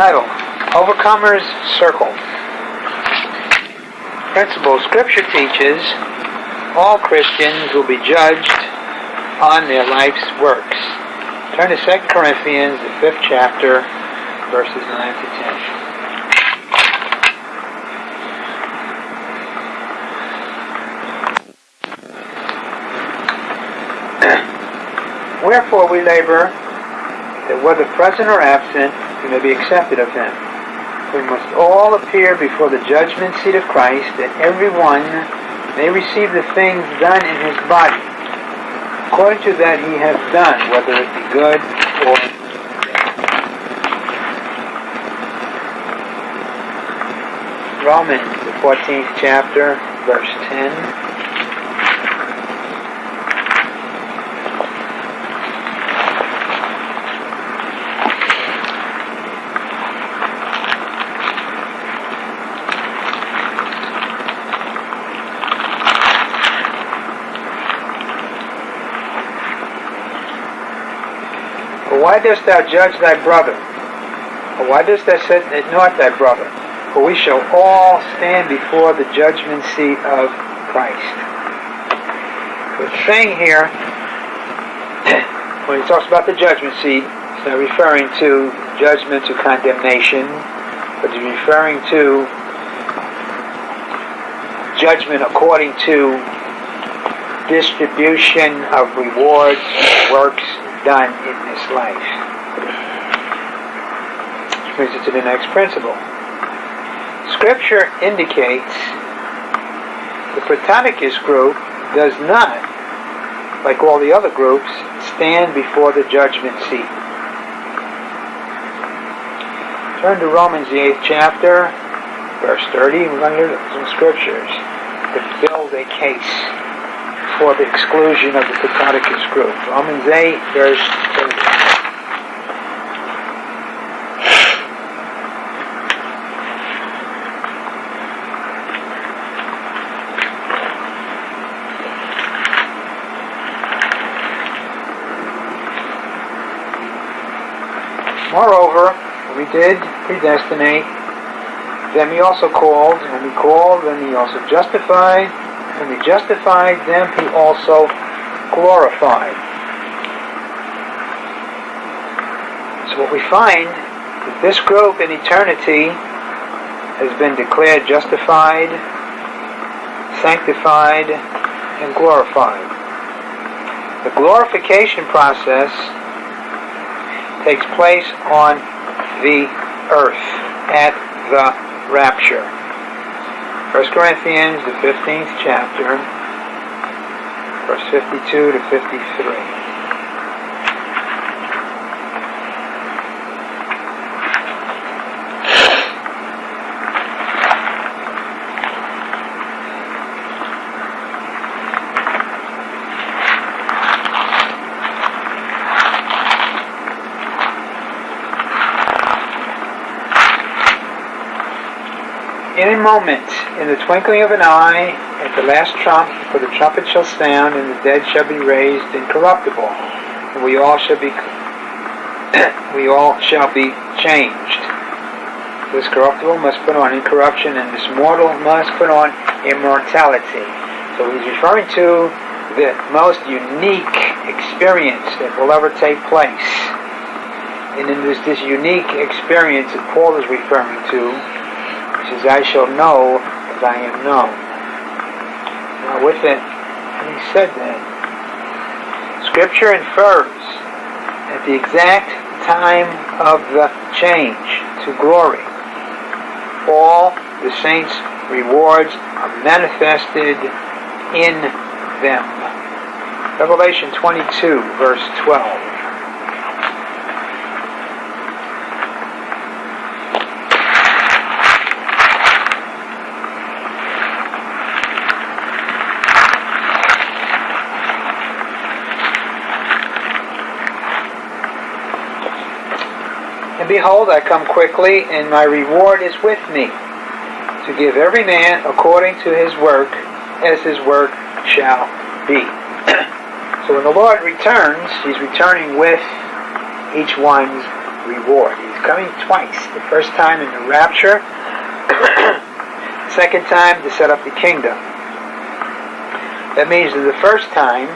Title Overcomer's Circle. Principle Scripture teaches all Christians will be judged on their life's works. Turn to 2 Corinthians, the fifth chapter, verses 9 to 10. Wherefore we labor that whether present or absent, we may be accepted of him. We must all appear before the judgment seat of Christ, that every one may receive the things done in his body, according to that he has done, whether it be good or Romans, the 14th chapter, verse 10. Why dost thou judge thy brother? Or why dost thou set not thy brother? For we shall all stand before the judgment seat of Christ. The thing here, when he talks about the judgment seat, he's not referring to judgment to condemnation, but he's referring to judgment according to distribution of rewards, works done in this life. Which brings us to the next principle. Scripture indicates the Prototokos group does not, like all the other groups, stand before the judgment seat. Turn to Romans the 8th chapter, verse 30. We're going to look at some scriptures to build a case for the exclusion of the Prototokos group. Romans 8, verse 30. Moreover, we did predestinate, then he also called, and he called, and he also justified, when he justified them, he also glorified. So what we find is this group in eternity has been declared justified, sanctified, and glorified. The glorification process takes place on the earth at the rapture. 1 Corinthians, the 15th chapter, verse 52 to 53. in a moment, the twinkling of an eye, at the last trump, for the trumpet shall sound, and the dead shall be raised incorruptible, and we all shall be we all shall be changed. This corruptible must put on incorruption, and this mortal must put on immortality. So he's referring to the most unique experience that will ever take place. And in this, this unique experience that Paul is referring to, he says, I shall know as I am known. Now with it, having said that, Scripture infers at the exact time of the change to glory, all the saints' rewards are manifested in them. Revelation 22, verse 12. Behold, I come quickly, and my reward is with me, to give every man according to his work, as his work shall be. so when the Lord returns, he's returning with each one's reward. He's coming twice. The first time in the rapture, second time to set up the kingdom. That means that the first time,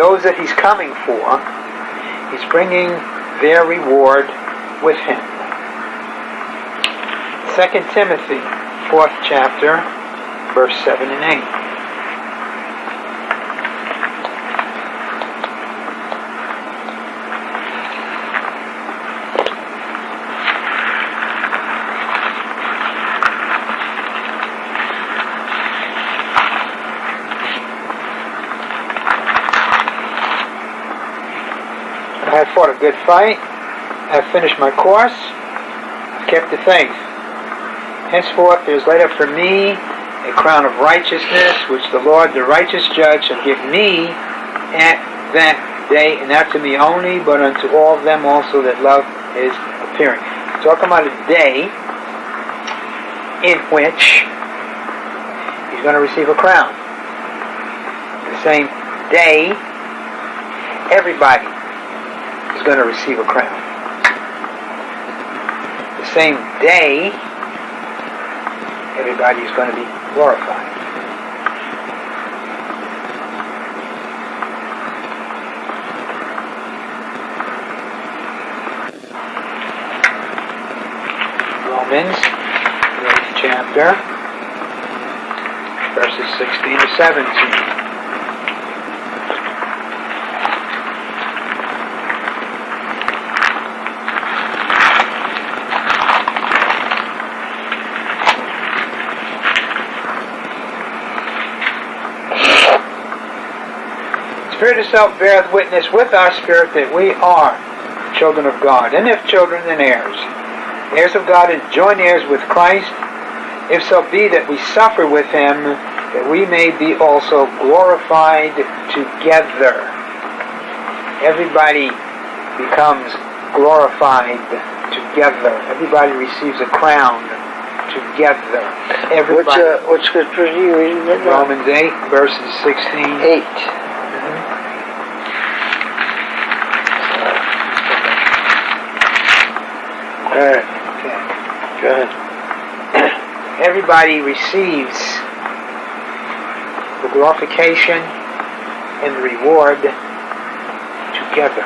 those that he's coming for, he's bringing their reward with him. 2 Timothy, 4th chapter, verse 7 and 8. I fought a good fight. I have finished my course. I've kept the faith. Henceforth there is laid up for me a crown of righteousness, which the Lord, the righteous judge, shall give me at that day, and not to me only, but unto all of them also that love his appearing. Talking about a day in which he's going to receive a crown. The same day, everybody is going to receive a crown. Day, everybody is going to be glorified. Romans, chapter, verses 16 to 17. Spirit itself beareth witness with our spirit that we are children of God, and if children, then heirs. Heirs of God and joint heirs with Christ, if so be that we suffer with him, that we may be also glorified together. Everybody becomes glorified together. Everybody receives a crown together. Which, uh, which scripture are you reading? Romans 8, verses 16. 8. Alright. Everybody receives the glorification and the reward together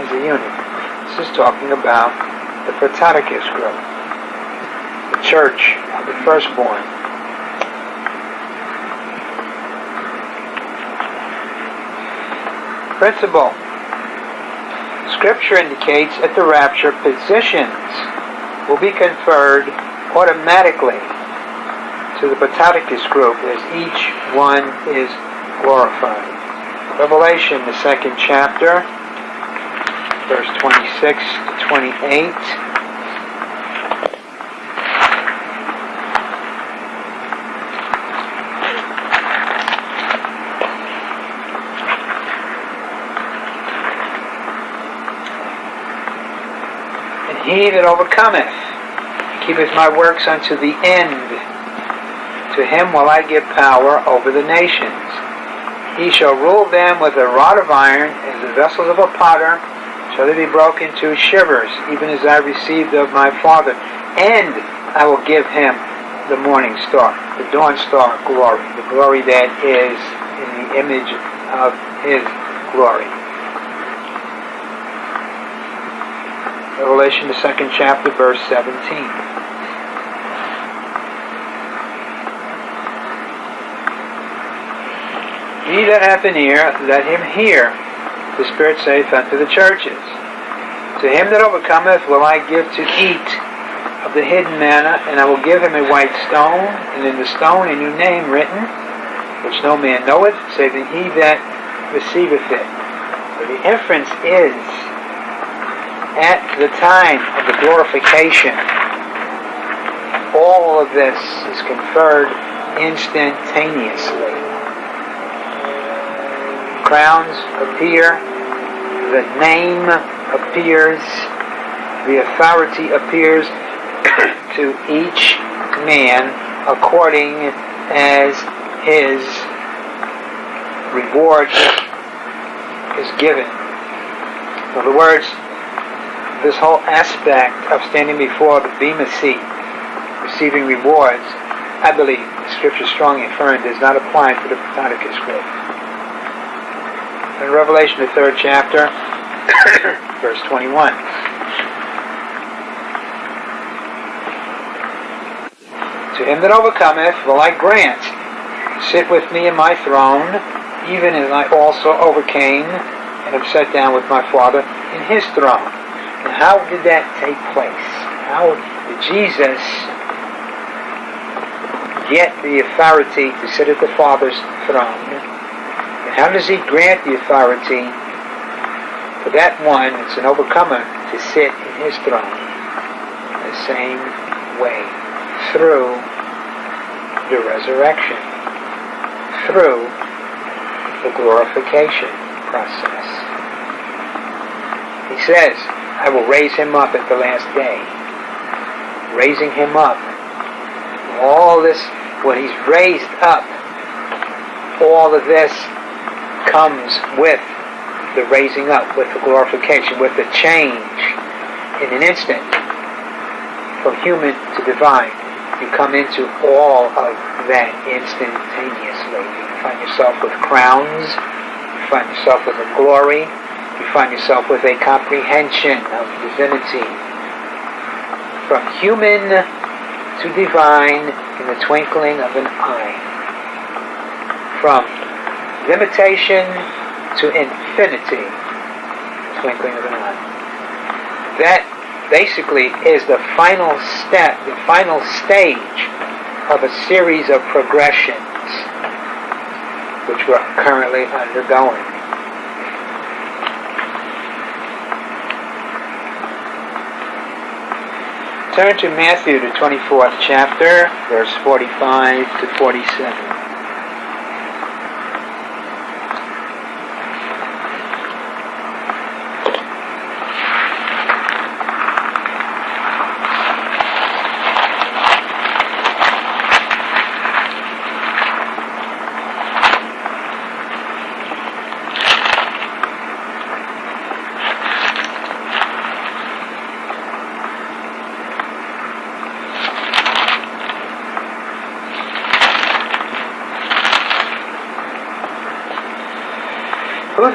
as a unit. This is talking about the Prototokos group, the church of the firstborn. Principle. Scripture indicates at the rapture positions will be conferred automatically to the Prototokos group as each one is glorified. Revelation, the second chapter, verse 26 to 28. And he that overcometh keepeth my works unto the end. To him will I give power over the nations. He shall rule them with a rod of iron, as the vessels of a potter shall they be broken to shivers, even as I received of my Father. And I will give him the morning star, the dawn star glory, the glory that is in the image of his glory. Revelation, the second chapter, verse 17. He that hath an ear, let him hear. The Spirit saith unto the churches. To him that overcometh will I give to eat of the hidden manna, and I will give him a white stone, and in the stone a new name written, which no man knoweth, save he that receiveth it. The inference is, at the time of the glorification, all of this is conferred instantaneously crowns appear, the name appears, the authority appears to each man according as his reward is given. In other words, this whole aspect of standing before the Bema seat, receiving rewards, I believe the scripture strongly affirmed does not apply to the Prototokos group. In Revelation, the third chapter, verse 21. To him that overcometh will I grant, sit with me in my throne, even as I also overcame and have sat down with my Father in his throne. How did that take place? How did Jesus get the authority to sit at the Father's throne? And how does he grant the authority for that one that's an overcomer to sit in his throne? The same way through the resurrection, through the glorification process. He says, I will raise him up at the last day. Raising him up. All this, when he's raised up, all of this comes with the raising up, with the glorification, with the change in an instant from human to divine you come into all of that instantaneously. You find yourself with crowns, you find yourself with a glory, you find yourself with a comprehension of divinity. From human to divine in the twinkling of an eye. From limitation to infinity, twinkling of an eye. That basically is the final step, the final stage of a series of progressions which we're currently undergoing. Turn to Matthew, the 24th chapter, verse 45 to 47.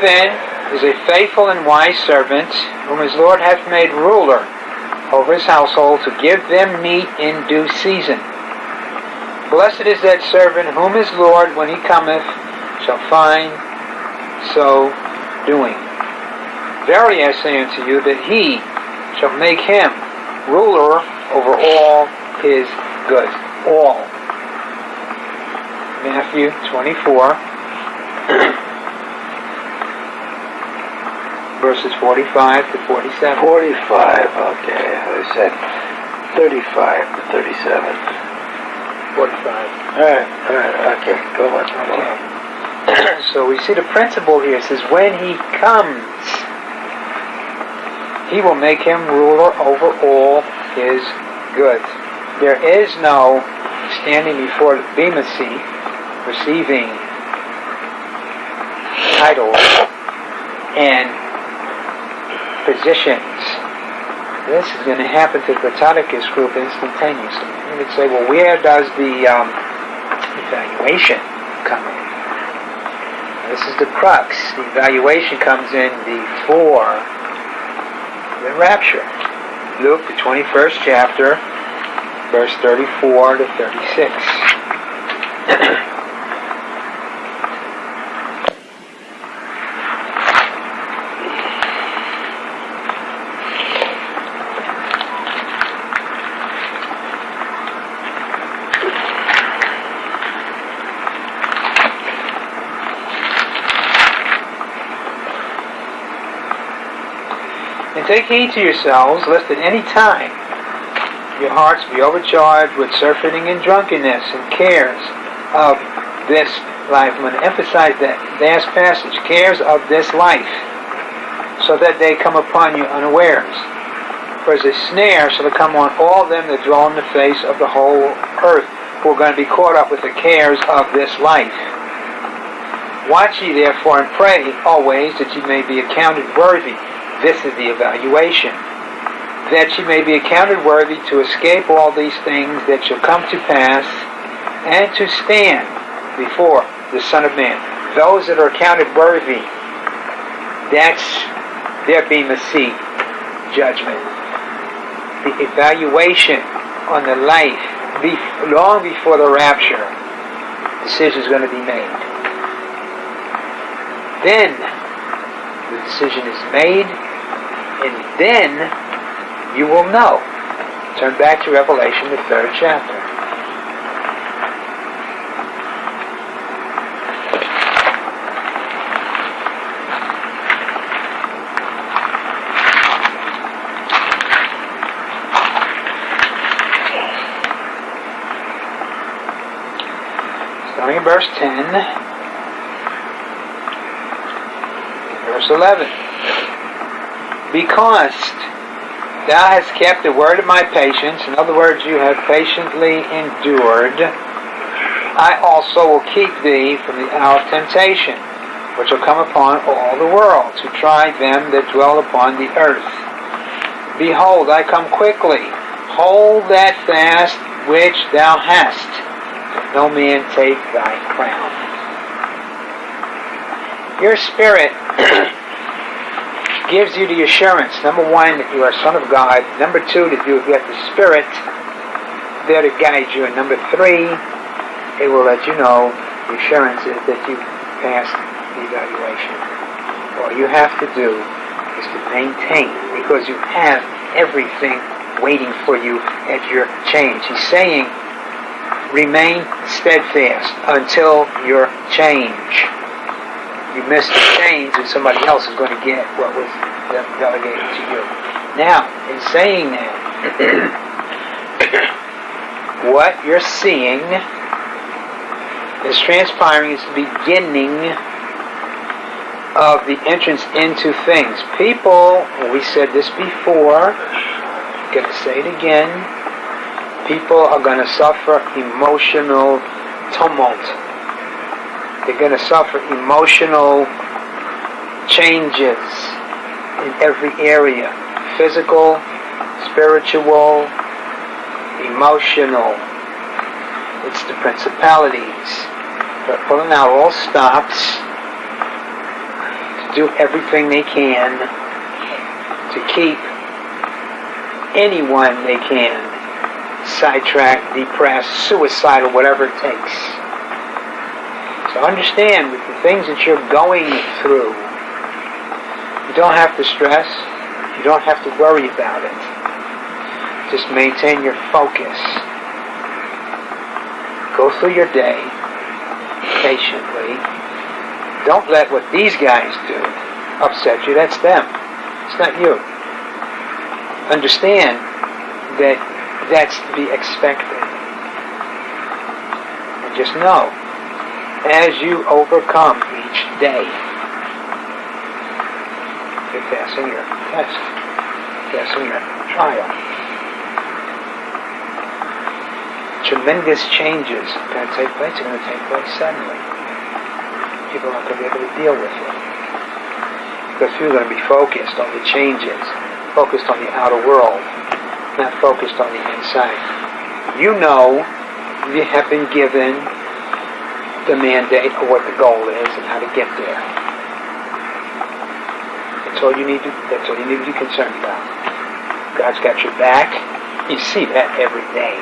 Then is a faithful and wise servant, whom his Lord hath made ruler over his household, to give them meat in due season? Blessed is that servant whom his Lord, when he cometh, shall find so doing. Verily I say unto you that he shall make him ruler over all his goods. All. Matthew 24. Verses 45 to 47. 45, okay. I said 35 to 37. 45. Alright, alright, okay. Go on. Okay. so we see the principle here. It says, when he comes, he will make him ruler over all his goods. There is no standing before the Bema seat, receiving titles and positions. This is going to happen to the Prototokos group instantaneously. You would say, well, where does the um, evaluation come in? This is the crux. The evaluation comes in before the rapture. Luke, the 21st chapter, verse 34 to 36. Take heed to yourselves, lest at any time your hearts be overcharged with surfeiting and drunkenness and cares of this life. I'm going to emphasize that last passage. Cares of this life, so that they come upon you unawares. For as a snare shall it come on all them that dwell in the face of the whole earth, who are going to be caught up with the cares of this life. Watch ye therefore and pray always that ye may be accounted worthy This is the evaluation. That ye may be accounted worthy to escape all these things that shall come to pass, and to stand before the Son of Man. Those that are accounted worthy, that's their bema seat judgment. The evaluation on the life long before the rapture, the decision is going to be made. Then the decision is made, and then you will know. Turn back to Revelation, the third chapter. Starting in verse 10, verse 11. Because thou hast kept the word of my patience, in other words, you have patiently endured, I also will keep thee from the hour of temptation, which will come upon all the world, to try them that dwell upon the earth. Behold, I come quickly. Hold that fast which thou hast no man take thy crown. Your spirit gives you the assurance, number one, that you are a son of God. Number two, that you have got the spirit there to guide you. And number three, it will let you know the assurance is that you passed the evaluation. All you have to do is to maintain, because you have everything waiting for you at your change. He's saying, remain steadfast until your change. You miss the change and somebody else is going to get what was delegated to you. Now, in saying that, what you're seeing is transpiring is the beginning of the entrance into things. People, we said this before, going to say it again, people are going to suffer emotional tumult. They're going to suffer emotional changes in every area physical, spiritual, emotional. It's the principalities. They're pulling out all stops to do everything they can to keep anyone they can sidetracked, depressed, suicidal, whatever it takes. Understand with the things that you're going through, you don't have to stress, you don't have to worry about it. Just maintain your focus. Go through your day patiently. Don't let what these guys do upset you. That's them. It's not you. Understand that that's to be expected. And just know, as you overcome each day, you're passing your test, passing your trial. Tremendous changes are going to take place. They're going to take place suddenly. People aren't going to be able to deal with it because you're going to be focused on the changes, focused on the outer world, not focused on the inside. You know you have been given the mandate of what the goal is and how to get there. That's all you need to that's all you need to be concerned about. God's got your back. You see that every day.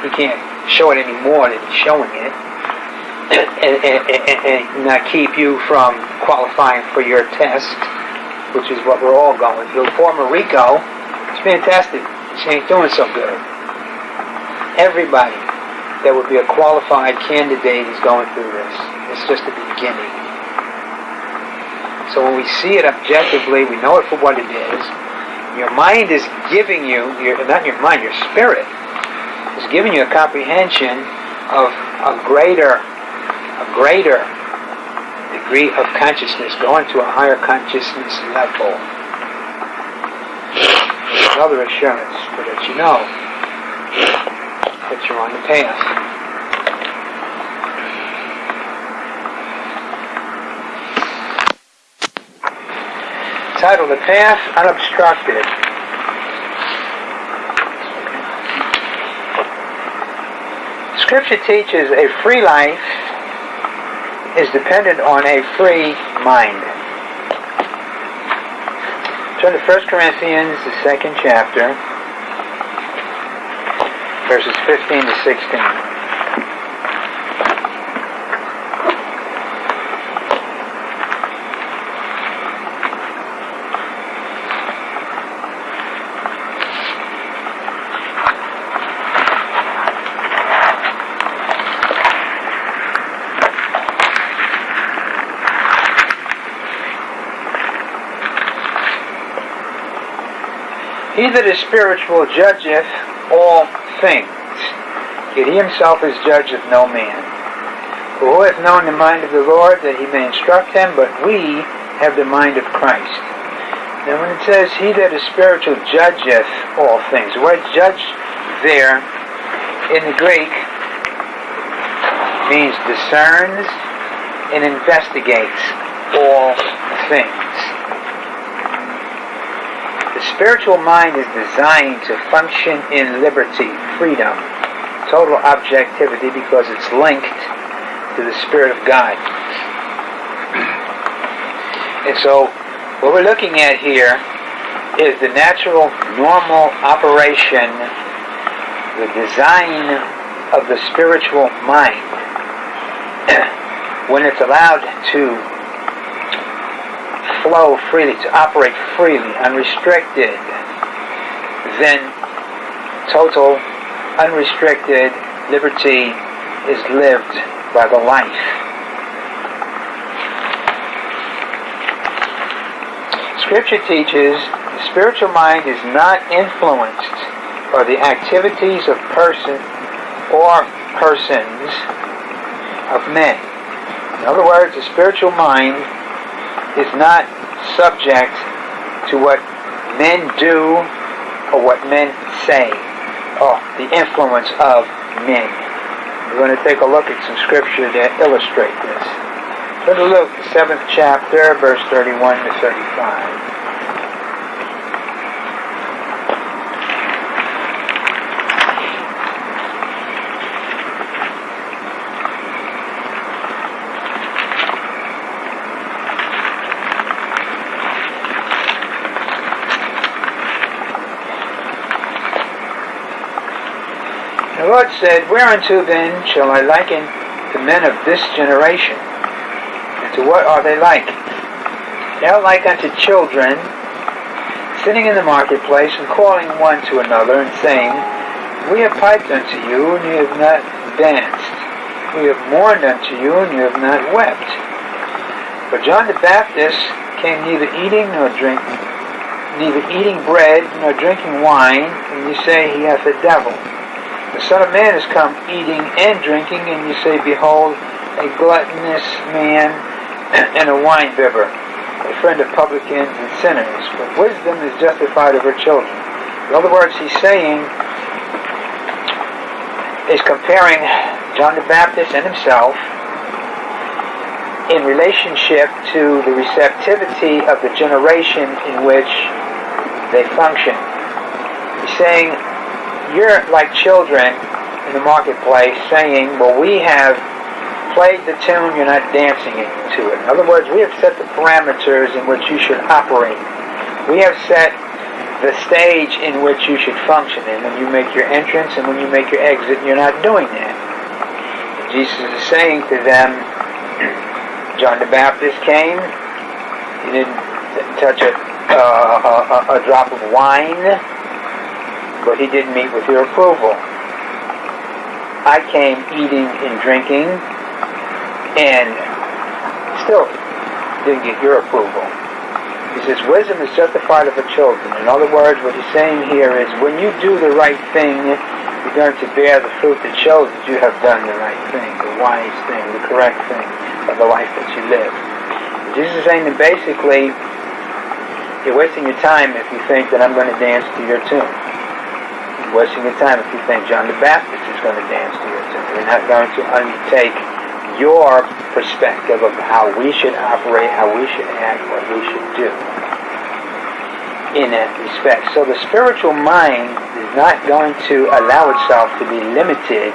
He can't show it any more than he's showing it. And, and, and, and not keep you from qualifying for your test, which is what we're all going through. Poor Rico, it's fantastic. She ain't doing so good. Everybody that would be a qualified candidate is going through this. It's just the beginning. So when we see it objectively, we know it for what it is. Your mind is giving you, your, not your mind, your spirit is giving you a comprehension of a greater, a greater degree of consciousness, going to a higher consciousness level. Another assurance so that you know you're on the path. entitled The Path Unobstructed. Scripture teaches a free life is dependent on a free mind. Turn to 1 Corinthians, the second chapter, verses 15 to 16. He that is spiritual judgeth all things, yet he himself is judge of no man. For who hath known the mind of the Lord that he may instruct him? But we have the mind of Christ. Now when it says he that is spiritual judgeth all things, the word judge there in the Greek means discerns and investigates all things. The spiritual mind is designed to function in liberty, freedom, total objectivity because it's linked to the Spirit of God. And so, what we're looking at here is the natural, normal operation, the design of the spiritual mind when it's allowed to flow freely, to operate freely, unrestricted, then total, unrestricted liberty is lived by the life. Scripture teaches the spiritual mind is not influenced by the activities of person or persons of men. In other words, the spiritual mind is not subject to what men do or what men say or the influence of men. We're going to take a look at some scripture that illustrate this. Go to Luke, the seventh chapter, verse 31 to 35. Lord said, Whereunto then shall I liken the men of this generation? And to what are they like? They are like unto children sitting in the marketplace and calling one to another and saying, We have piped unto you, and you have not danced. We have mourned unto you, and you have not wept. For John the Baptist came neither eating nor drinking, neither eating bread nor drinking wine, and you say he hath a devil. The Son of Man has come eating and drinking, and you say, Behold, a gluttonous man and a winebibber, a friend of publicans and sinners. But wisdom is justified of her children. In other words, he's saying, is comparing John the Baptist and himself in relationship to the receptivity of the generation in which they function. He's saying, you're like children in the marketplace saying, well, we have played the tune, you're not dancing to it. In other words, we have set the parameters in which you should operate. We have set the stage in which you should function in when you make your entrance and when you make your exit, you're not doing that. Jesus is saying to them, John the Baptist came, he didn't touch a, uh, a, a drop of wine, but he didn't meet with your approval. I came eating and drinking and still didn't get your approval. He says, wisdom is justified of the children. In other words, what he's saying here is when you do the right thing, you're going to bear the fruit that shows that you have done the right thing, the wise thing, the correct thing of the life that you live. Jesus is saying that basically, you're wasting your time if you think that I'm going to dance to your tune wasting your time if you think John the Baptist is going to dance to your tune. You're not going to undertake your perspective of how we should operate, how we should act, what we should do. in that respect. So the spiritual mind is not going to allow itself to be limited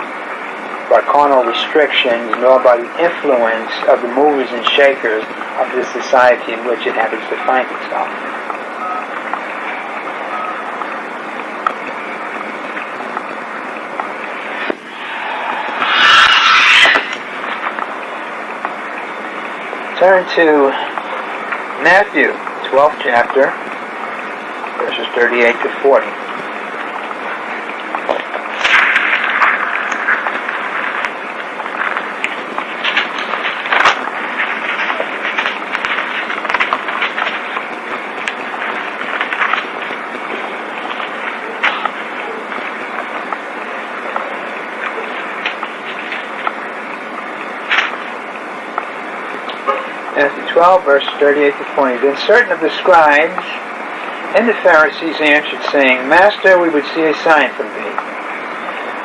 by carnal restrictions nor by the influence of the movers and shakers of the society in which it happens to find itself. Turn to Matthew, 12th chapter, verses 38 to 40. Matthew 12, verse 38 to 20. Then certain of the scribes and the Pharisees answered, saying, Master, we would see a sign from thee.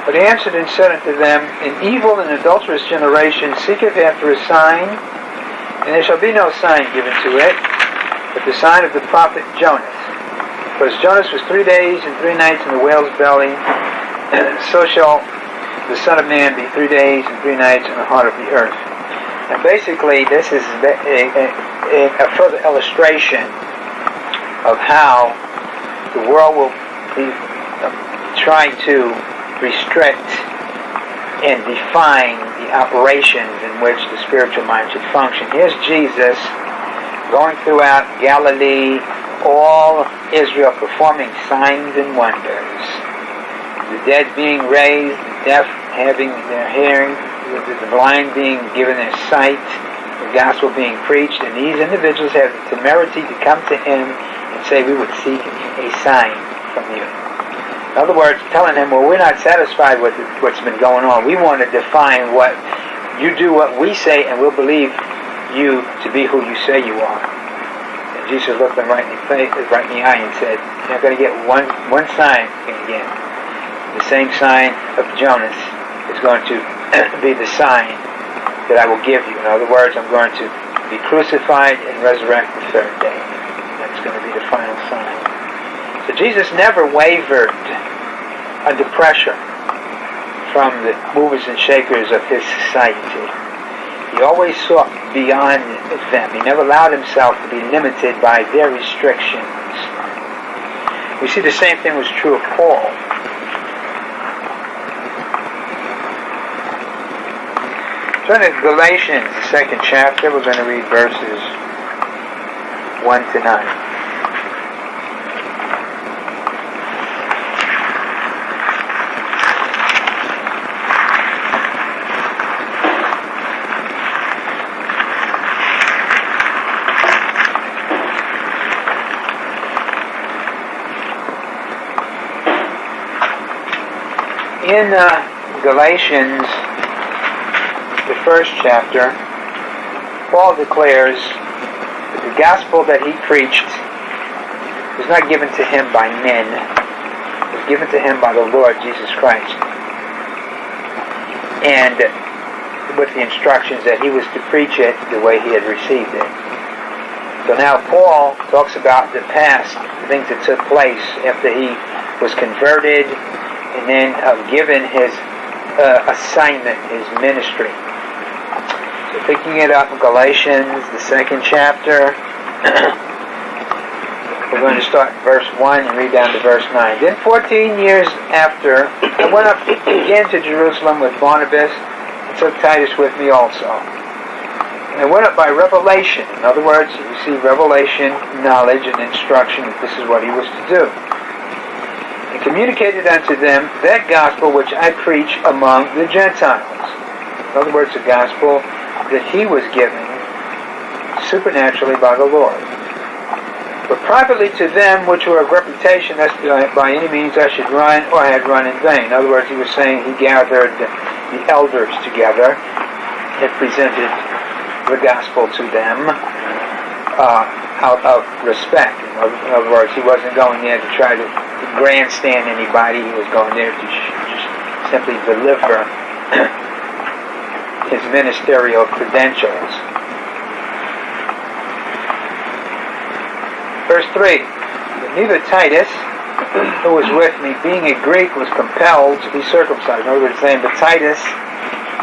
But he answered and said unto them, An evil and adulterous generation seeketh after a sign, and there shall be no sign given to it, but the sign of the prophet Jonas. For as Jonas was three days and three nights in the whale's belly, so shall the Son of Man be three days and three nights in the heart of the earth. And basically, this is a, a, a further illustration of how the world will be um, trying to restrict and define the operations in which the spiritual mind should function. Here's Jesus going throughout Galilee, all Israel performing signs and wonders. The dead being raised, the deaf having their hearing, the blind being given their sight, the gospel being preached, and these individuals have the temerity to come to him and say, we would seek a sign from you. In other words, telling him, well, we're not satisfied with what's been going on. We want to define what you do what we say, and we'll believe you to be who you say you are. And Jesus looked them right in the face, right in the eye, and said, "You're going to get one one sign again. The same sign of Jonas is going to be the sign that I will give you. In other words, I'm going to be crucified and resurrect the third day. That's going to be the final sign. So Jesus never wavered under pressure from the movers and shakers of his society. He always sought beyond them. He never allowed himself to be limited by their restrictions. We see the same thing was true of Paul. Turn to Galatians, the second chapter. We're going to read verses 1 to 9. In uh, Galatians the first chapter, Paul declares that the gospel that he preached was not given to him by men, it was given to him by the Lord Jesus Christ. And with the instructions that he was to preach it the way he had received it. So now Paul talks about the past, the things that took place after he was converted and then uh, given his uh, assignment, his ministry. Picking it up in Galatians, the second chapter, we're going to start verse 1 and read down to verse 9. Then 14 years after, I went up again to Jerusalem with Barnabas and took Titus with me also. And I went up by revelation. In other words, he received revelation, knowledge, and instruction that this is what he was to do. And communicated unto them that gospel which I preach among the Gentiles. In other words, the gospel that he was given supernaturally by the Lord. But privately to them which were of reputation, lest by any means I should run or I had run in vain. In other words, he was saying he gathered the elders together and presented the gospel to them uh, out of respect. In other words, he wasn't going there to try to grandstand anybody. He was going there to just simply deliver his ministerial credentials. Verse 3 Neither Titus, who was with me, being a Greek, was compelled to be circumcised. In other words, saying, but Titus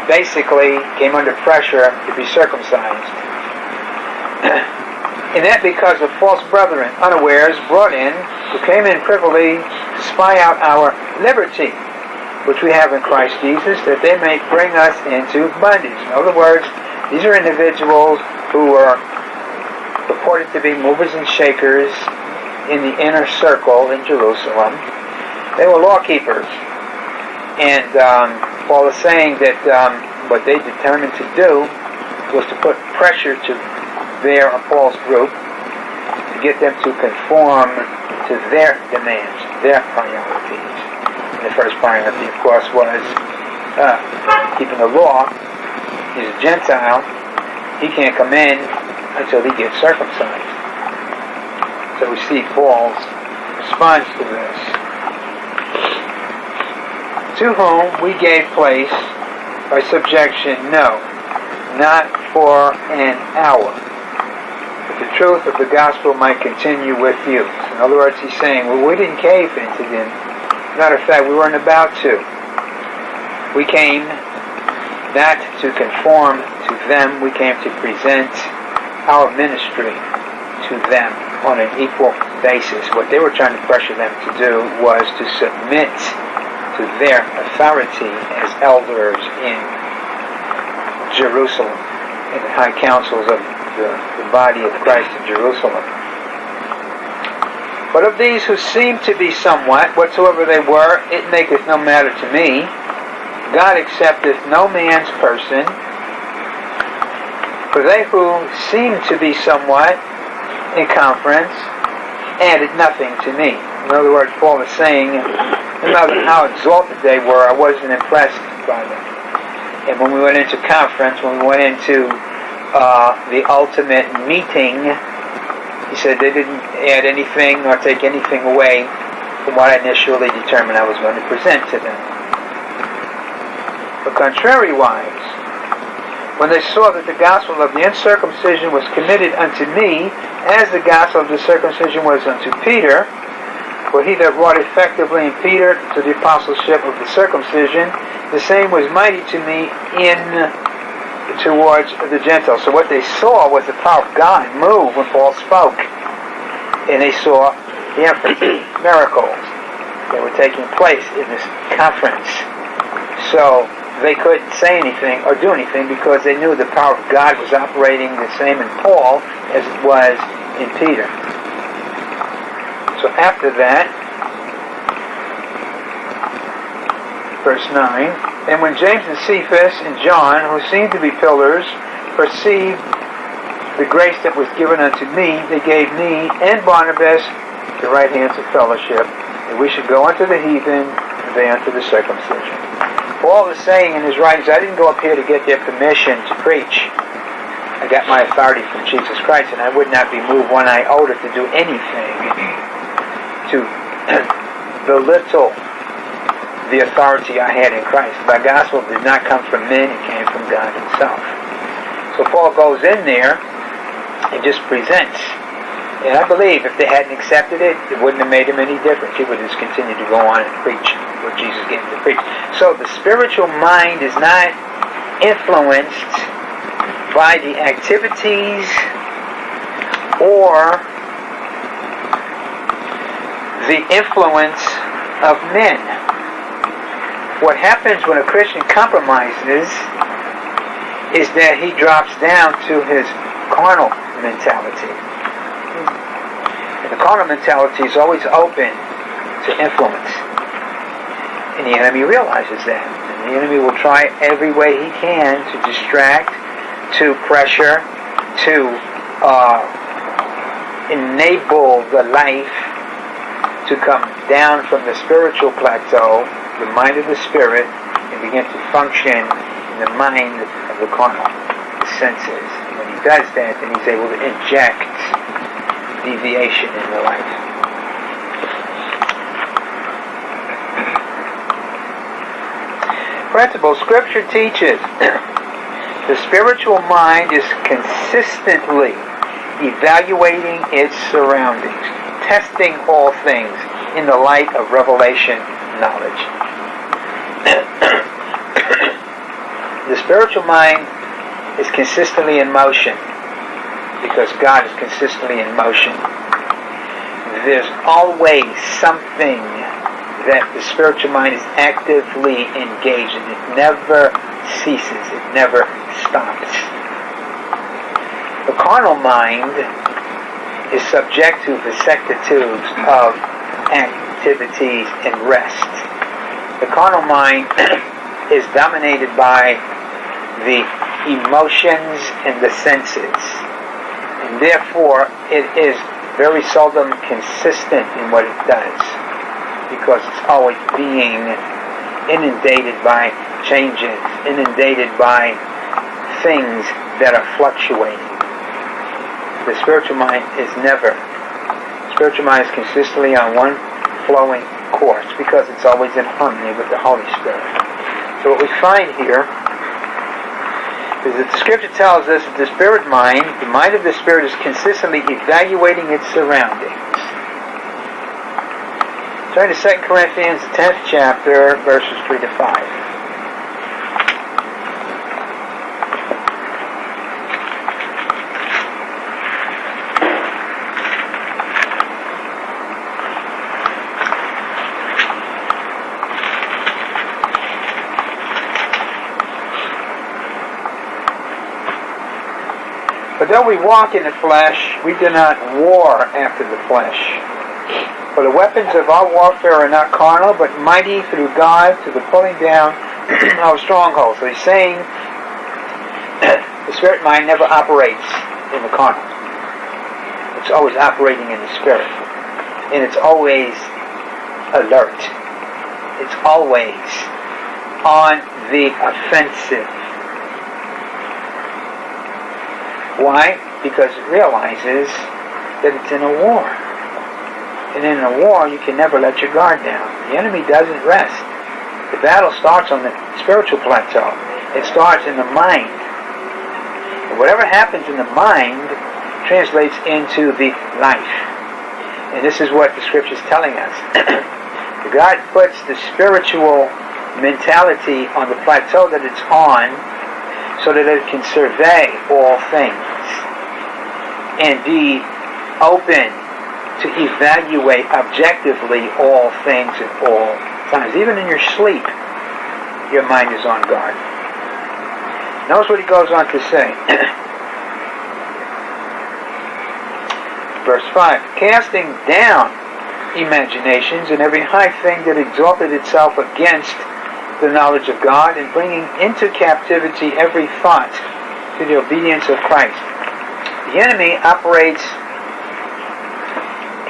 basically came under pressure to be circumcised. and that because of false brethren, unawares, brought in, who came in privily to spy out our liberty, which we have in Christ Jesus, that they may bring us into bondage. In other words, these are individuals who were purported to be movers and shakers in the inner circle in Jerusalem. They were law keepers. And um, Paul is saying that um, what they determined to do was to put pressure to their Paul's group to get them to conform to their demands, their priorities. The first priority, of course, was uh, keeping the law. He's a Gentile. He can't come in until he gets circumcised. So we see Paul's response to this. To whom we gave place by subjection, no, not for an hour. But the truth of the gospel might continue with you. In other words, he's saying, well, we didn't cave into them. Matter of fact, we weren't about to. We came not to conform to them, we came to present our ministry to them on an equal basis. What they were trying to pressure them to do was to submit to their authority as elders in Jerusalem, in the high councils of the, the body of Christ in Jerusalem. But of these who seem to be somewhat, whatsoever they were, it maketh no matter to me. God accepteth no man's person. For they who seem to be somewhat in conference added nothing to me. In other words, Paul is saying, no matter how exalted they were, I wasn't impressed by them. And when we went into conference, when we went into uh, the ultimate meeting, he said they didn't add anything nor take anything away from what I initially determined I was going to present to them. But contrariwise, when they saw that the gospel of the uncircumcision was committed unto me, as the gospel of the circumcision was unto Peter, for he that wrought effectively in Peter to the apostleship of the circumcision, the same was mighty to me in towards the Gentiles. So what they saw was the power of God move when Paul spoke. And they saw the miracles that were taking place in this conference. So they couldn't say anything or do anything because they knew the power of God was operating the same in Paul as it was in Peter. So after that, verse 9, and when James and Cephas and John, who seemed to be pillars, perceived the grace that was given unto me, they gave me and Barnabas the right hands of fellowship, that we should go unto the heathen, and they unto the circumcision. Paul is saying in his writings, I didn't go up here to get their permission to preach. I got my authority from Jesus Christ, and I would not be moved when one iota to do anything to belittle the authority I had in Christ. My gospel did not come from men, it came from God himself. So Paul goes in there and just presents. And I believe if they hadn't accepted it, it wouldn't have made him any difference. He would just continue to go on and preach what Jesus gave him to preach. So the spiritual mind is not influenced by the activities or the influence of men. What happens when a Christian compromises is that he drops down to his carnal mentality. And the carnal mentality is always open to influence. And the enemy realizes that. And the enemy will try every way he can to distract, to pressure, to uh, enable the life to come down from the spiritual plateau, the mind of the spirit, and begin to function in the mind of the carnal, the senses. When he does that, then he's able to inject deviation in the life. Principle Scripture teaches the spiritual mind is consistently evaluating its surroundings, testing all things in the light of revelation knowledge. the spiritual mind is consistently in motion because God is consistently in motion. There's always something that the spiritual mind is actively engaged in. It never ceases. It never stops. The carnal mind is subject to vicissitudes of activities and rest. The carnal mind is dominated by the emotions and the senses. And therefore, it is very seldom consistent in what it does because it's always being inundated by changes, inundated by things that are fluctuating. The spiritual mind is never. Spiritual mind is consistently on one flowing course because it's always in harmony with the Holy Spirit. So what we find here is that the scripture tells us that the spirit mind, the mind of the spirit is consistently evaluating its surroundings. Turn to 2 Corinthians, the 10th chapter, verses 3 to 5. But though we walk in the flesh, we do not war after the flesh. For the weapons of our warfare are not carnal, but mighty through God to the pulling down of strongholds. So he's saying the spirit mind never operates in the carnal. It's always operating in the spirit. And it's always alert. It's always on the offensive Why? Because it realizes that it's in a war. And in a war, you can never let your guard down. The enemy doesn't rest. The battle starts on the spiritual plateau. It starts in the mind. And whatever happens in the mind translates into the life. And this is what the scripture is telling us. God puts the spiritual mentality on the plateau that it's on so that it can survey all things and be open to evaluate objectively all things at all times. Even in your sleep, your mind is on guard. Notice what he goes on to say. Verse 5 Casting down imaginations and every high thing that exalted itself against the knowledge of God and bringing into captivity every thought to the obedience of Christ. The enemy operates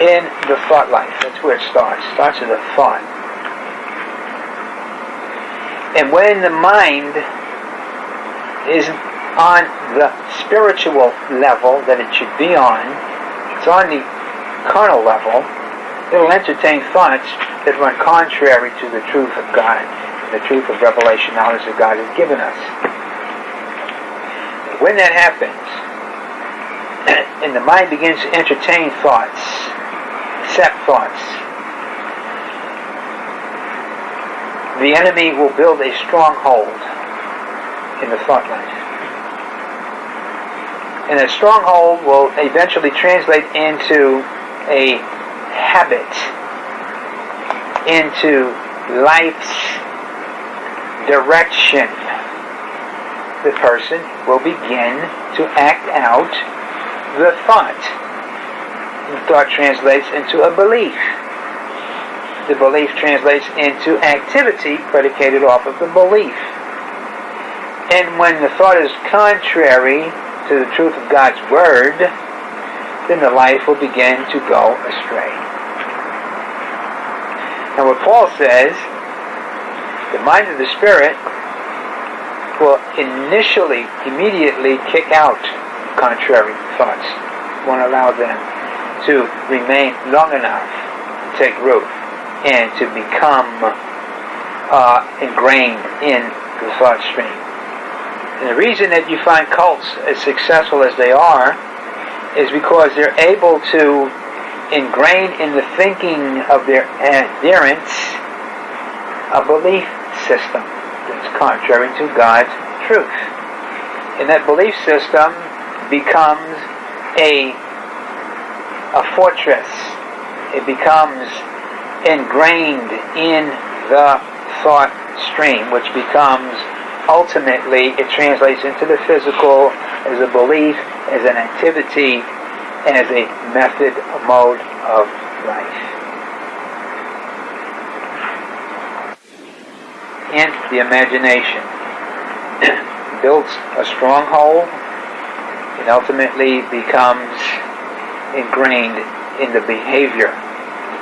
in the thought life. That's where it starts. It starts with a thought. And when the mind is on the spiritual level that it should be on, it's on the carnal level, it'll entertain thoughts that run contrary to the truth of God the truth of revelation knowledge that God has given us. When that happens, and the mind begins to entertain thoughts, accept thoughts, the enemy will build a stronghold in the thought life. And that stronghold will eventually translate into a habit, into life's direction, the person will begin to act out the thought. The thought translates into a belief. The belief translates into activity predicated off of the belief. And when the thought is contrary to the truth of God's Word, then the life will begin to go astray. And what Paul says the mind of the spirit will initially, immediately kick out contrary thoughts. Won't allow them to remain long enough to take root and to become uh, ingrained in the thought stream. And the reason that you find cults as successful as they are is because they're able to ingrained in the thinking of their adherents a belief system that's contrary to God's truth. And that belief system becomes a, a fortress. It becomes ingrained in the thought stream, which becomes ultimately, it translates into the physical as a belief, as an activity, and as a method, a mode of life. And the imagination builds a stronghold and ultimately becomes ingrained in the behavior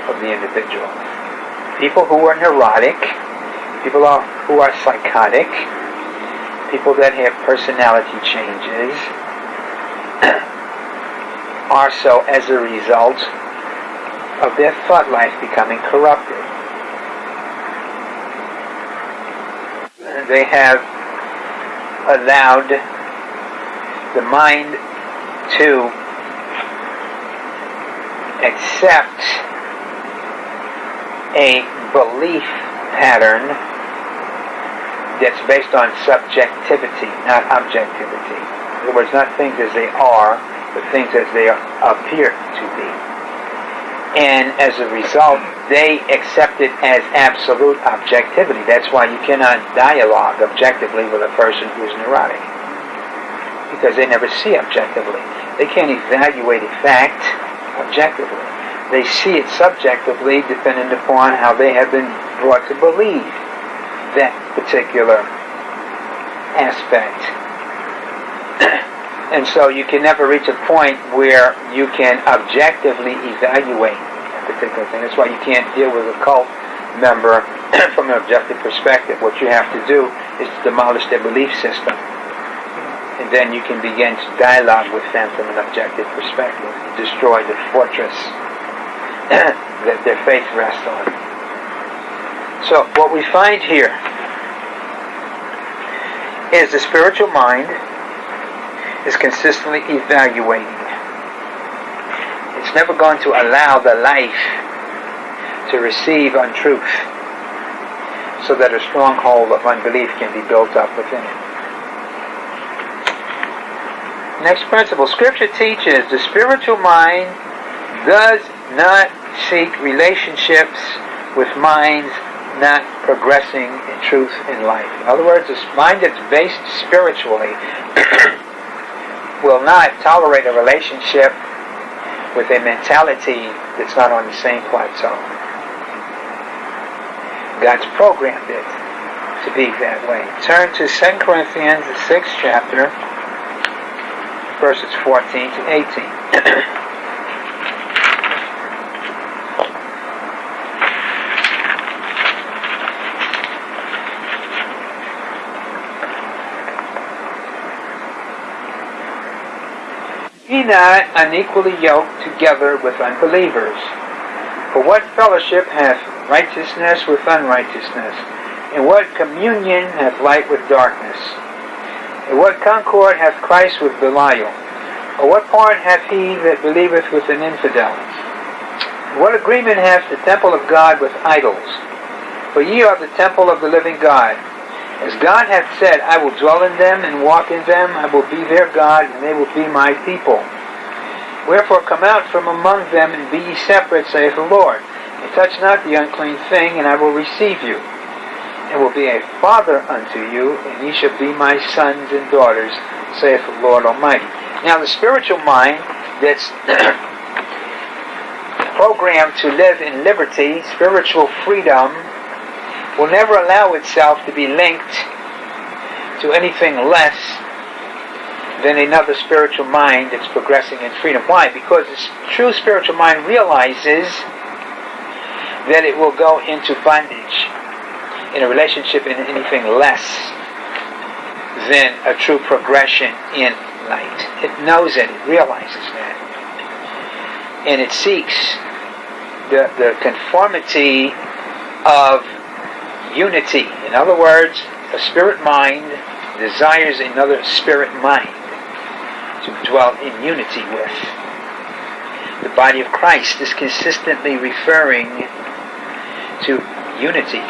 of the individual. People who are neurotic, people who are psychotic, people that have personality changes are so as a result of their thought life becoming corrupted. They have allowed the mind to accept a belief pattern that's based on subjectivity, not objectivity. In other words, not things as they are, but things as they appear to be. And as a result, they accept it as absolute objectivity. That's why you cannot dialogue objectively with a person who's neurotic. Because they never see objectively. They can't evaluate a fact objectively. They see it subjectively depending upon how they have been brought to believe that particular aspect. and so you can never reach a point where you can objectively evaluate a particular thing. That's why you can't deal with a cult member from an objective perspective. What you have to do is to demolish their belief system. Then you can begin to dialogue with them from an objective perspective. Destroy the fortress that their faith rests on. So what we find here is the spiritual mind is consistently evaluating it's never going to allow the life to receive untruth so that a stronghold of unbelief can be built up within it. Next principle. Scripture teaches the spiritual mind does not seek relationships with minds not progressing in truth in life. In other words, a mind that's based spiritually will not tolerate a relationship with a mentality that's not on the same plateau. God's programmed it to be that way. Turn to 2 Corinthians, the 6th chapter, verses 14 to 18. Be not unequally yoked together with unbelievers. For what fellowship hath righteousness with unrighteousness? And what communion hath light with darkness? What concord hath Christ with Belial? Or what part hath he that believeth with an infidel? What agreement hath the temple of God with idols? For ye are the temple of the living God. As God hath said, I will dwell in them and walk in them, I will be their God, and they will be my people. Wherefore come out from among them, and be ye separate, saith the Lord. And touch not the unclean thing, and I will receive you, and will be a father unto you, and ye shall be my sons and daughters, saith the Lord Almighty. Now the spiritual mind that's programmed to live in liberty, spiritual freedom, will never allow itself to be linked to anything less than another spiritual mind that's progressing in freedom. Why? Because this true spiritual mind realizes that it will go into bondage in a relationship in anything less than a true progression in light. It knows it, it realizes that. And it seeks the, the conformity of unity. In other words, a spirit mind desires another spirit mind to dwell in unity with. the body of Christ is consistently referring to unity.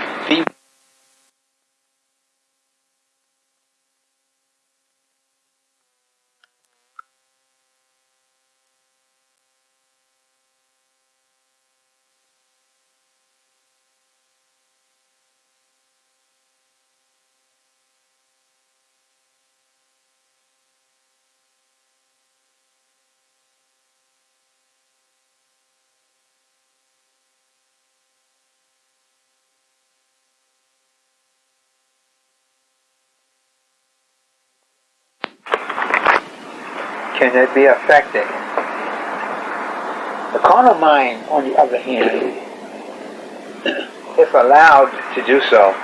Can it be affected? The carnal mind, on the other hand, if allowed to do so,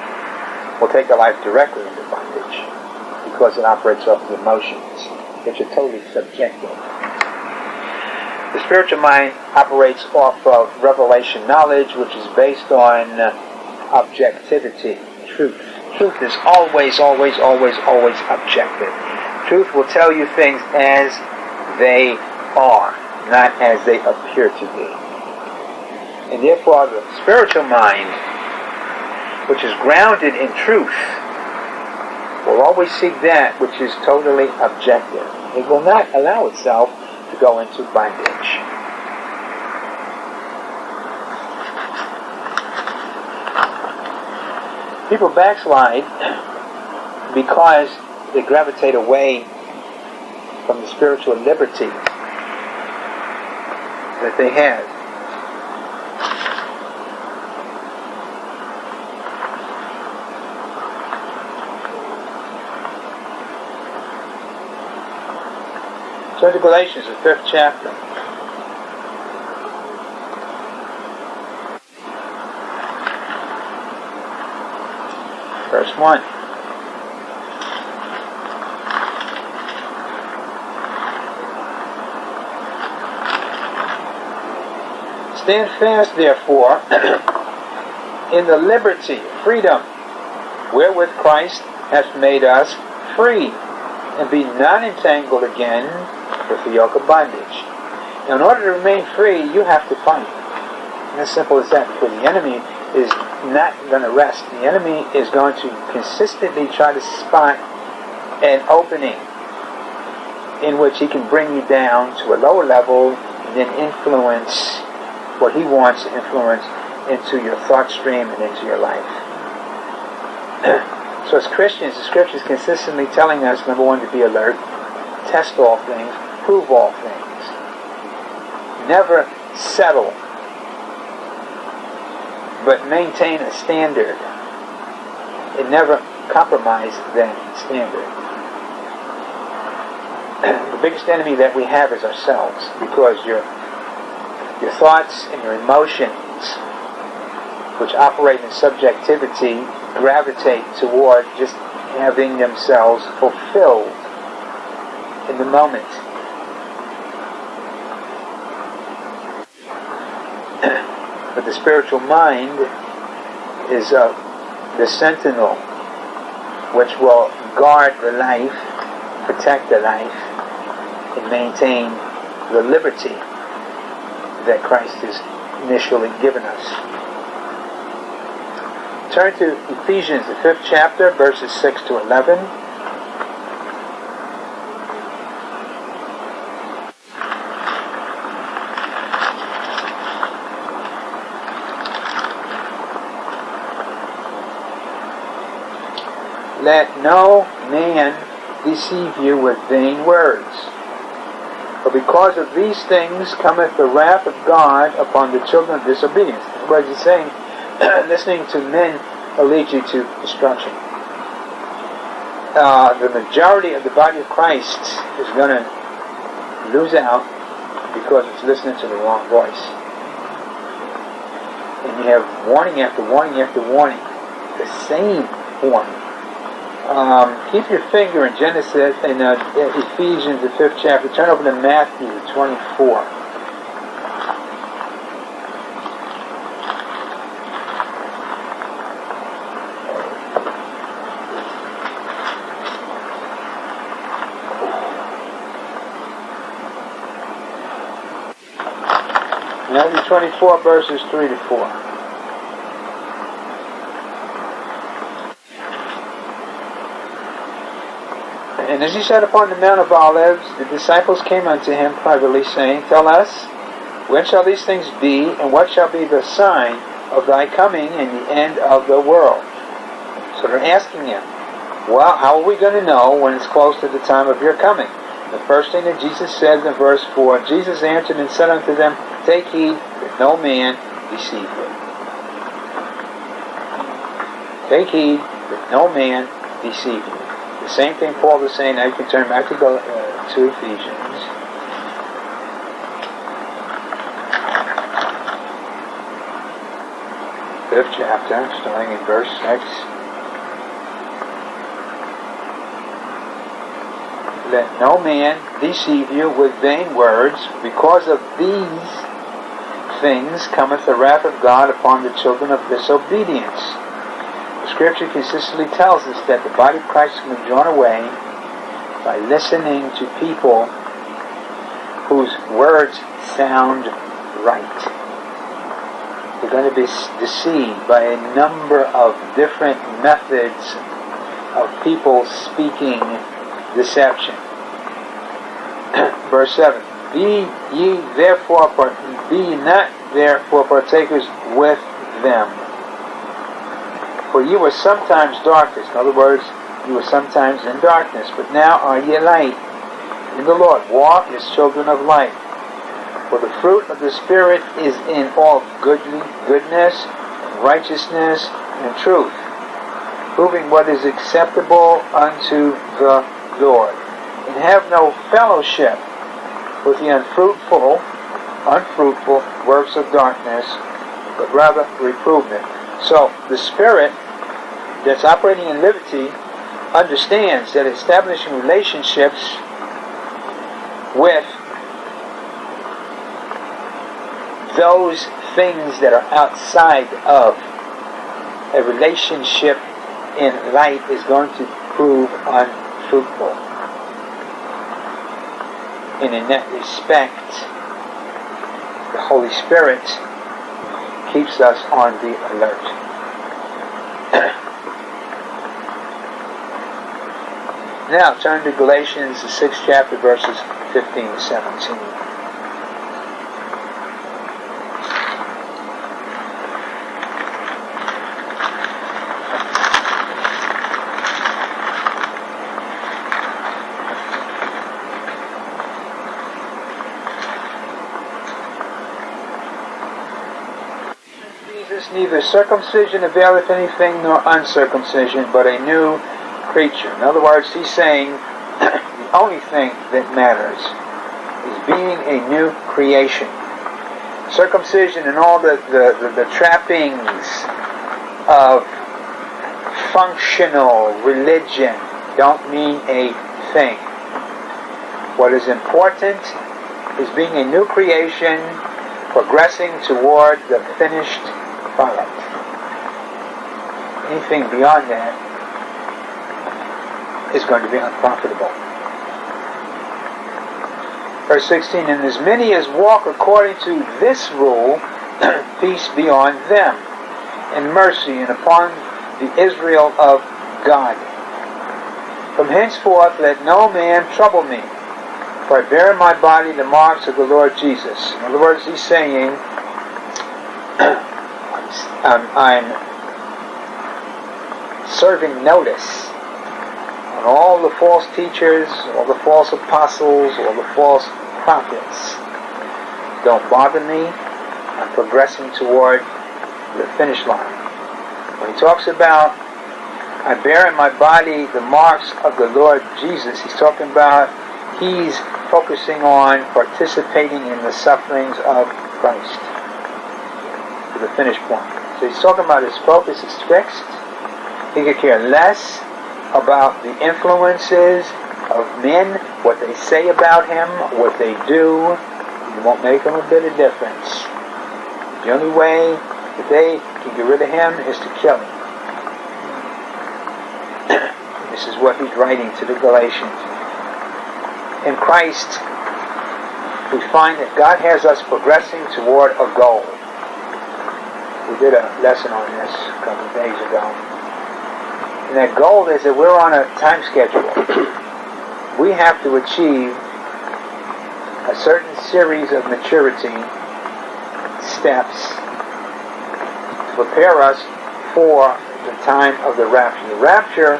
will take the life directly into bondage because it operates off the emotions, which are totally subjective. The spiritual mind operates off of revelation knowledge, which is based on uh, objectivity, truth. Truth is always, always, always, always objective. Truth will tell you things as they are, not as they appear to be. And therefore, the spiritual mind, which is grounded in truth, will always seek that which is totally objective. It will not allow itself to go into bondage. People backslide because they gravitate away from the spiritual liberty that they have. Turn to Galatians, the fifth chapter. Verse 1. Stand fast, therefore, in the liberty, freedom, wherewith Christ hath made us free, and be not entangled again with the yoke of bondage. Now, in order to remain free, you have to fight. And as simple as that, because the enemy is not going to rest. The enemy is going to consistently try to spot an opening in which he can bring you down to a lower level and then influence what he wants to influence into your thought stream and into your life. so as Christians, the scripture is consistently telling us, number one, to be alert, test all things, prove all things. Never settle, but maintain a standard. And never compromise that standard. the biggest enemy that we have is ourselves because you're your thoughts and your emotions, which operate in subjectivity, gravitate toward just having themselves fulfilled in the moment. but the spiritual mind is uh, the sentinel which will guard the life, protect the life, and maintain the liberty that Christ has initially given us. Turn to Ephesians, the fifth chapter, verses 6 to 11. Let no man deceive you with vain words for because of these things cometh the wrath of God upon the children of disobedience. What is he saying? Listening to men will lead you to destruction. Uh, the majority of the body of Christ is going to lose out because it's listening to the wrong voice. And you have warning after warning after warning. The same warning um, keep your finger in Genesis, in uh, Ephesians, the fifth chapter. Turn over to Matthew 24. Matthew 24, verses 3 to 4. And as he sat upon the Mount of Olives, the disciples came unto him privately, saying, Tell us, when shall these things be, and what shall be the sign of thy coming and the end of the world? So they're asking him, Well, how are we going to know when it's close to the time of your coming? The first thing that Jesus says in verse 4, Jesus answered and said unto them, Take heed that no man deceive you. Take heed that no man deceive you. The same thing Paul is saying, now you can turn back to, go, uh, to Ephesians. Fifth chapter, starting in verse 6. Let no man deceive you with vain words, because of these things cometh the wrath of God upon the children of disobedience. Scripture consistently tells us that the body of Christ can be drawn away by listening to people whose words sound right. We're going to be deceived by a number of different methods of people speaking deception. Verse 7 Be ye therefore, be not therefore partakers with them. For you were sometimes darkness. In other words, you were sometimes in darkness, but now are ye light in the Lord. Walk as children of light. For the fruit of the Spirit is in all goodly, goodness, righteousness, and truth, proving what is acceptable unto the Lord. And have no fellowship with the unfruitful, unfruitful works of darkness, but rather reprove. So the Spirit that's operating in liberty understands that establishing relationships with those things that are outside of a relationship in light is going to prove unfruitful. And in that respect, the Holy Spirit keeps us on the alert. Now turn to Galatians, the sixth chapter, verses 15 to 17. Jesus, neither circumcision availeth anything nor uncircumcision, but a new creature. In other words, he's saying the only thing that matters is being a new creation. Circumcision and all the, the, the, the trappings of functional religion don't mean a thing. What is important is being a new creation, progressing toward the finished product. Anything beyond that is going to be unprofitable. Verse 16, And as many as walk according to this rule, peace be on them, and mercy, and upon the Israel of God. From henceforth let no man trouble me, for I bear in my body the marks of the Lord Jesus. In other words, he's saying, I'm, I'm serving notice all the false teachers, all the false apostles, all the false prophets don't bother me. I'm progressing toward the finish line. When he talks about I bear in my body the marks of the Lord Jesus, he's talking about he's focusing on participating in the sufferings of Christ to the finish point. So he's talking about his focus is fixed. He could care less about the influences of men, what they say about him, what they do. It won't make him a bit of difference. The only way that they can get rid of him is to kill him. this is what he's writing to the Galatians. In Christ, we find that God has us progressing toward a goal. We did a lesson on this a couple of days ago. And that goal is that we're on a time schedule. we have to achieve a certain series of maturity steps to prepare us for the time of the rapture. The rapture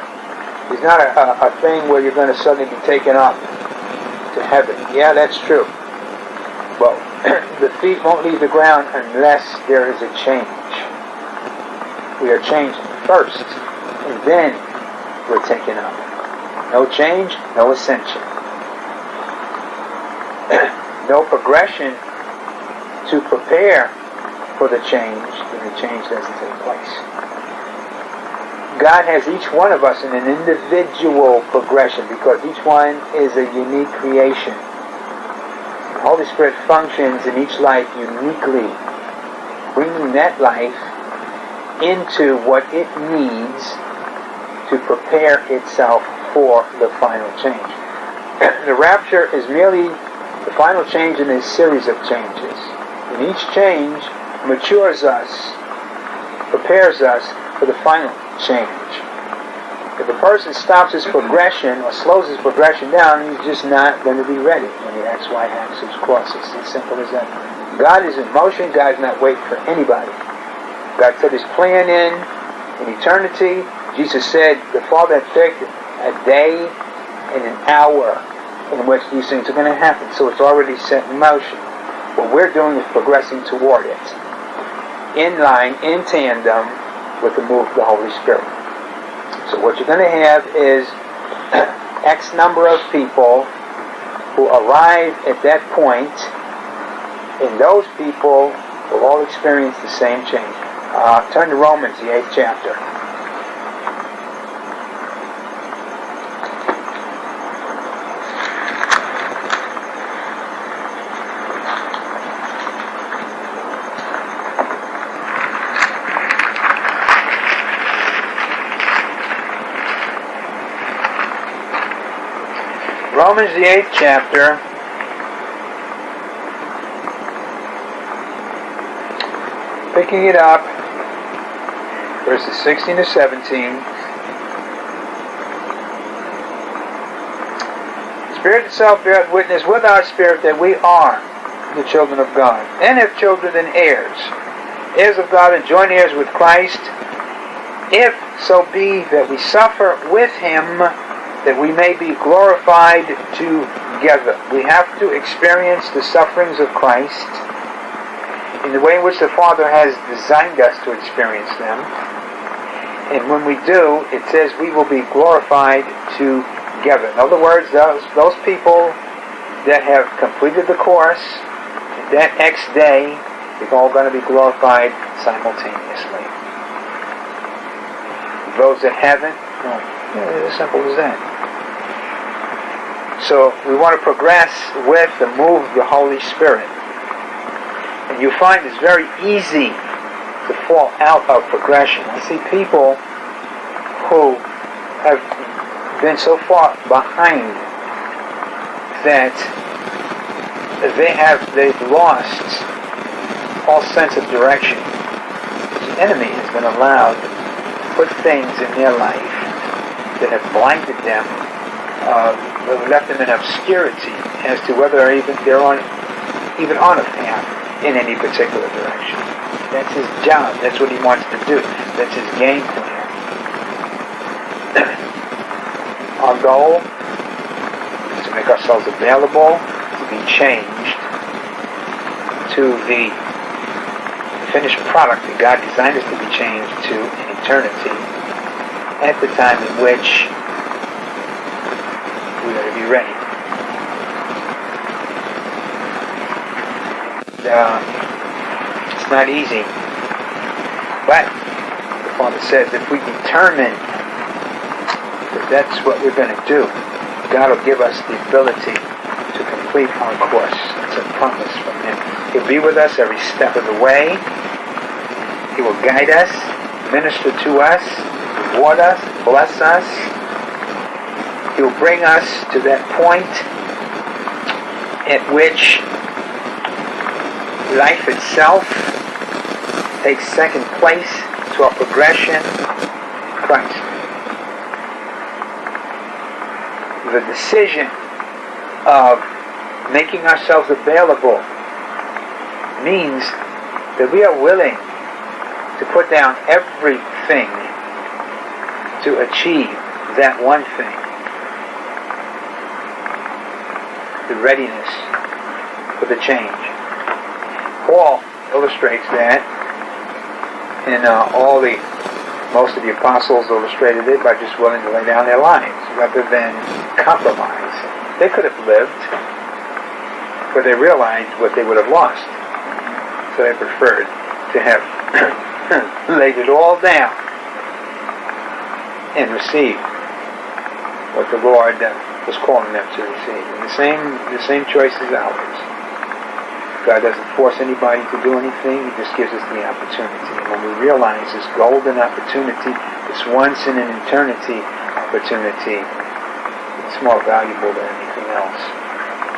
is not a, a, a thing where you're going to suddenly be taken up to heaven. Yeah, that's true. But the feet won't leave the ground unless there is a change. We are changed first, and then we're taken up. No change, no ascension. no progression to prepare for the change, then the change doesn't take place. God has each one of us in an individual progression because each one is a unique creation. The Holy Spirit functions in each life uniquely, bringing that life into what it needs to prepare itself for the final change. the rapture is merely the final change in a series of changes. And each change matures us, prepares us for the final change. If a person stops his progression or slows his progression down, he's just not going to be ready when the XY axis crosses. It's as simple as that. God is in motion. God's not waiting for anybody. God put his plan in in eternity. Jesus said the Father had picked a day and an hour in which these things are going to happen. So it's already set in motion. What we're doing is progressing toward it. In line, in tandem with the move of the Holy Spirit. So what you're going to have is X number of people who arrive at that point, and those people will all experience the same change. Uh, turn to Romans, the eighth chapter. Romans, the eighth chapter. Picking it up, verses 16 to 17. Spirit itself beareth witness with our spirit that we are the children of God. And if children, then heirs. Heirs of God and joint heirs with Christ. If so be that we suffer with him that we may be glorified together. We have to experience the sufferings of Christ in the way in which the Father has designed us to experience them. And when we do, it says we will be glorified together. In other words, those, those people that have completed the course, that next day, they're all going to be glorified simultaneously. Those that haven't, well, yeah, as simple as that. So we want to progress with the move of the Holy Spirit. And you find it's very easy to fall out of progression. I see people who have been so far behind that they have they've lost all sense of direction. The enemy has been allowed to put things in their life that have blinded them, uh, left them in obscurity as to whether even they're on even on a path in any particular direction. That's his job. That's what he wants to do. That's his game plan. Our goal is to make ourselves available to be changed to the finished product that God designed us to be changed to in eternity at the time in which we are to be ready. Uh, not easy. But the Father says if we determine that that's what we're going to do, God will give us the ability to complete our course. It's a promise from Him. He'll be with us every step of the way. He will guide us, minister to us, reward us, bless us. He will bring us to that point at which life itself takes second place to our progression in Christ. The decision of making ourselves available means that we are willing to put down everything to achieve that one thing. The readiness for the change. Paul illustrates that in uh, all the most of the apostles illustrated it by just willing to lay down their lives rather than compromise. They could have lived, but they realized what they would have lost. So they preferred to have laid it all down and receive what the Lord uh, was calling them to receive. And the same, the same choice is ours. God doesn't force anybody to do anything. He just gives us the opportunity. And when we realize this golden opportunity, this once in an eternity opportunity, it's more valuable than anything else.